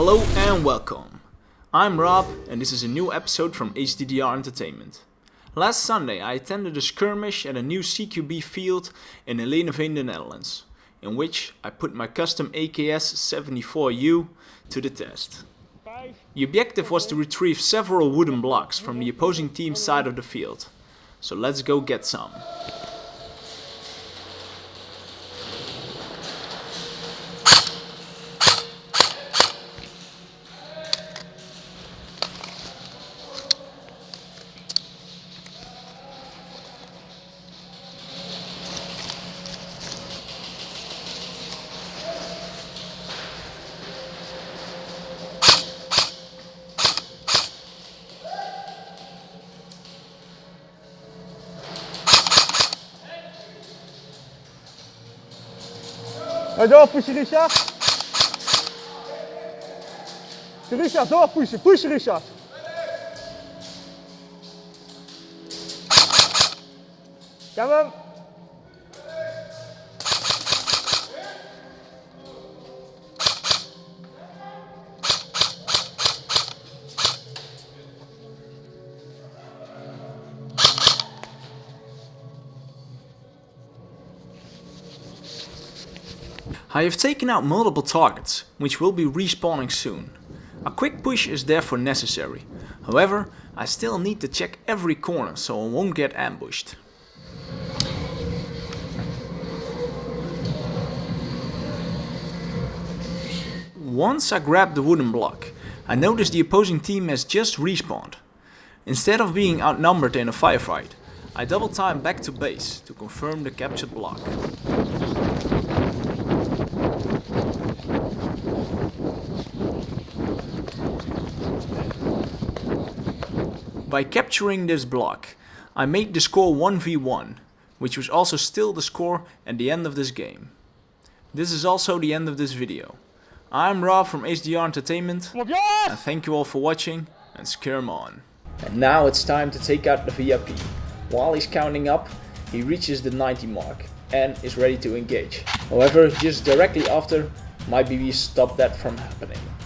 Hello and welcome. I'm Rob and this is a new episode from HDDR Entertainment. Last Sunday I attended a skirmish at a new CQB field in Heleneveen, the Netherlands, in which I put my custom AKS-74U to the test. The objective was to retrieve several wooden blocks from the opposing team's side of the field. So let's go get some. Εδώ πούσι ρίσα. Τη ρίσα εδώ πούσι, πούσι ρίσα. Come on. I have taken out multiple targets, which will be respawning soon. A quick push is therefore necessary. However, I still need to check every corner so I won't get ambushed. Once I grab the wooden block, I notice the opposing team has just respawned. Instead of being outnumbered in a firefight, I double time back to base to confirm the captured block. By capturing this block, I made the score 1v1, which was also still the score at the end of this game. This is also the end of this video. I'm Rob from HDR Entertainment, Kom op jongens! and thank you all for watching, and scare 'em on. And now it's time to take out the VIP. While he's counting up, he reaches the 90 mark, and is ready to engage. However, just directly after, my BB stopped that from happening.